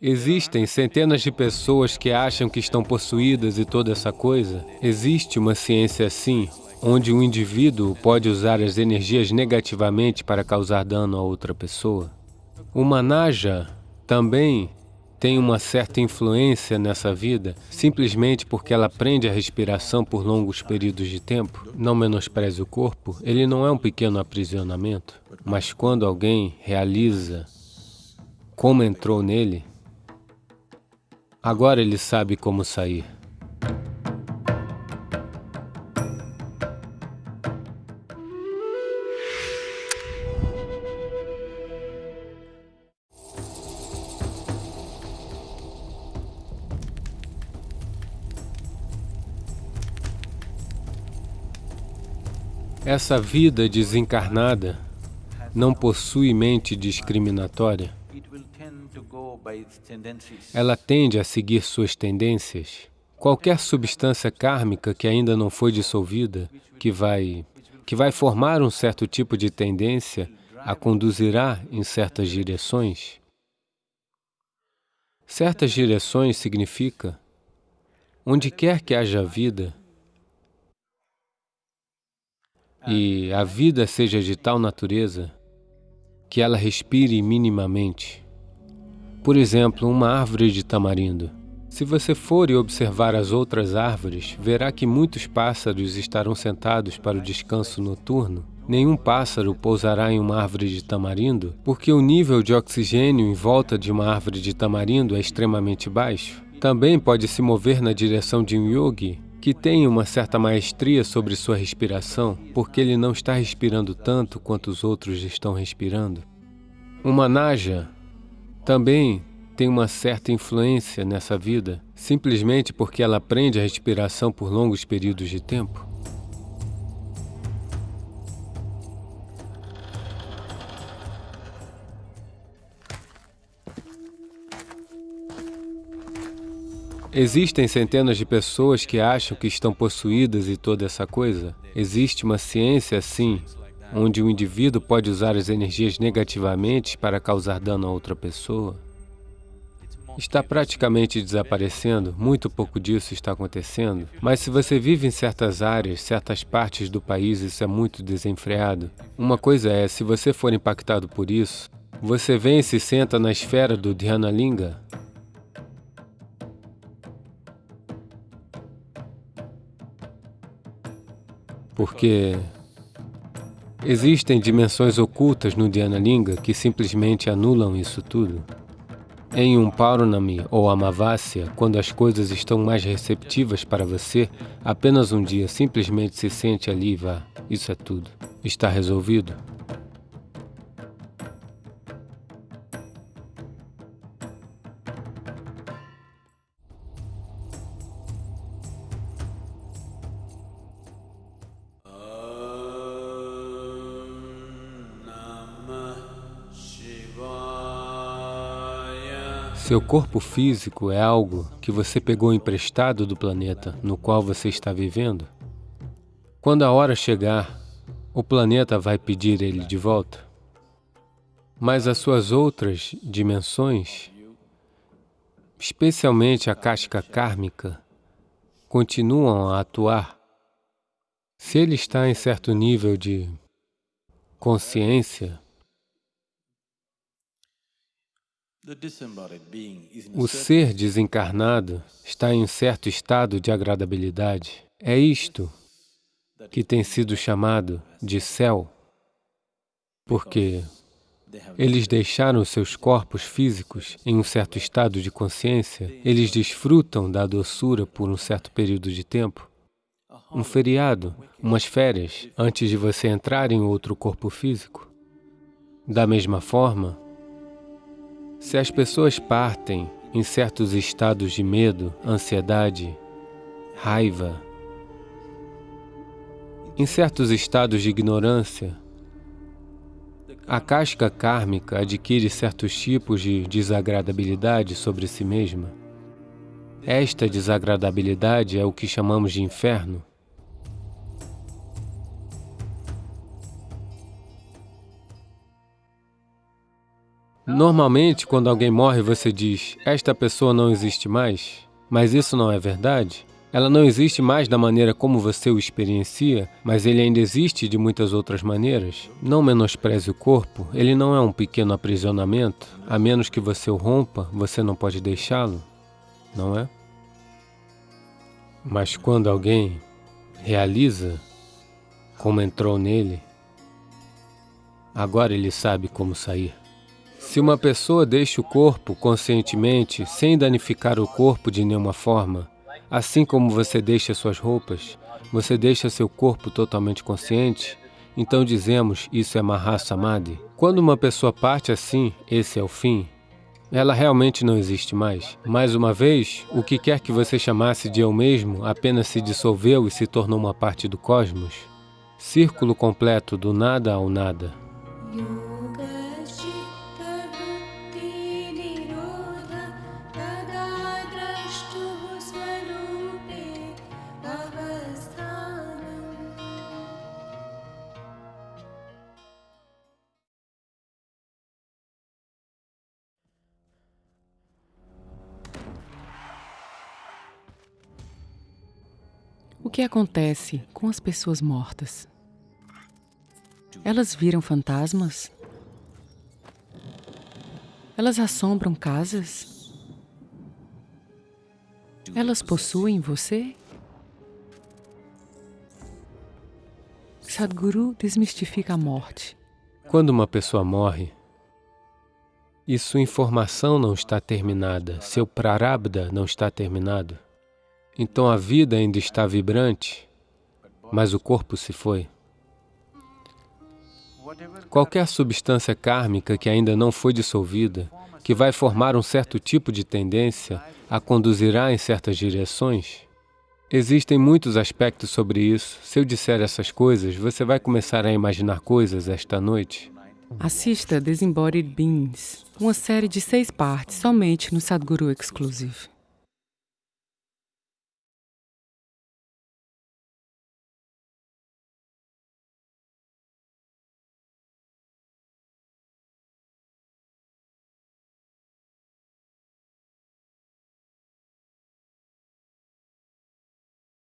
Existem centenas de pessoas que acham que estão possuídas e toda essa coisa. Existe uma ciência assim, onde o indivíduo pode usar as energias negativamente para causar dano a outra pessoa. O Manaja também tem uma certa influência nessa vida, simplesmente porque ela prende a respiração por longos períodos de tempo. Não menospreze o corpo, ele não é um pequeno aprisionamento, mas quando alguém realiza como entrou nele, agora ele sabe como sair. Essa vida desencarnada não possui mente discriminatória. Ela tende a seguir suas tendências. Qualquer substância kármica que ainda não foi dissolvida, que vai, que vai formar um certo tipo de tendência, a conduzirá em certas direções. Certas direções significa, onde quer que haja vida, e a vida seja de tal natureza que ela respire minimamente. Por exemplo, uma árvore de tamarindo. Se você for e observar as outras árvores, verá que muitos pássaros estarão sentados para o descanso noturno. Nenhum pássaro pousará em uma árvore de tamarindo, porque o nível de oxigênio em volta de uma árvore de tamarindo é extremamente baixo. Também pode se mover na direção de um yogi, que tem uma certa maestria sobre sua respiração, porque ele não está respirando tanto quanto os outros estão respirando. Uma naja também tem uma certa influência nessa vida, simplesmente porque ela aprende a respiração por longos períodos de tempo. Existem centenas de pessoas que acham que estão possuídas e toda essa coisa. Existe uma ciência assim, onde o indivíduo pode usar as energias negativamente para causar dano a outra pessoa. Está praticamente desaparecendo, muito pouco disso está acontecendo. Mas se você vive em certas áreas, certas partes do país, isso é muito desenfreado. Uma coisa é, se você for impactado por isso, você vem e se senta na esfera do Dhyana Linga, porque existem dimensões ocultas no Dhyana Linga que simplesmente anulam isso tudo. Em um Paurnami ou Amavasya, quando as coisas estão mais receptivas para você, apenas um dia simplesmente se sente ali e vá. Isso é tudo. Está resolvido. Seu corpo físico é algo que você pegou emprestado do planeta no qual você está vivendo. Quando a hora chegar, o planeta vai pedir ele de volta. Mas as suas outras dimensões, especialmente a casca kármica, continuam a atuar. Se ele está em certo nível de consciência, O ser desencarnado está em um certo estado de agradabilidade. É isto que tem sido chamado de céu, porque eles deixaram seus corpos físicos em um certo estado de consciência, eles desfrutam da doçura por um certo período de tempo. Um feriado, umas férias, antes de você entrar em outro corpo físico. Da mesma forma, se as pessoas partem em certos estados de medo, ansiedade, raiva, em certos estados de ignorância, a casca kármica adquire certos tipos de desagradabilidade sobre si mesma. Esta desagradabilidade é o que chamamos de inferno. Normalmente, quando alguém morre, você diz, esta pessoa não existe mais, mas isso não é verdade. Ela não existe mais da maneira como você o experiencia, mas ele ainda existe de muitas outras maneiras. Não menospreze o corpo, ele não é um pequeno aprisionamento. A menos que você o rompa, você não pode deixá-lo, não é? Mas quando alguém realiza como entrou nele, agora ele sabe como sair. Se uma pessoa deixa o corpo conscientemente, sem danificar o corpo de nenhuma forma, Assim como você deixa suas roupas, você deixa seu corpo totalmente consciente, então dizemos isso é Mahasamadhi. Quando uma pessoa parte assim, esse é o fim, ela realmente não existe mais. Mais uma vez, o que quer que você chamasse de eu mesmo apenas se dissolveu e se tornou uma parte do cosmos. Círculo completo do nada ao nada. O que acontece com as pessoas mortas? Elas viram fantasmas? Elas assombram casas? Elas possuem você? Sadhguru desmistifica a morte. Quando uma pessoa morre, e sua informação não está terminada, seu prarabdha não está terminado, então a vida ainda está vibrante, mas o corpo se foi. Qualquer substância kármica que ainda não foi dissolvida, que vai formar um certo tipo de tendência, a conduzirá em certas direções. Existem muitos aspectos sobre isso. Se eu disser essas coisas, você vai começar a imaginar coisas esta noite. Assista Disembodied Beings, uma série de seis partes somente no Sadhguru Exclusive.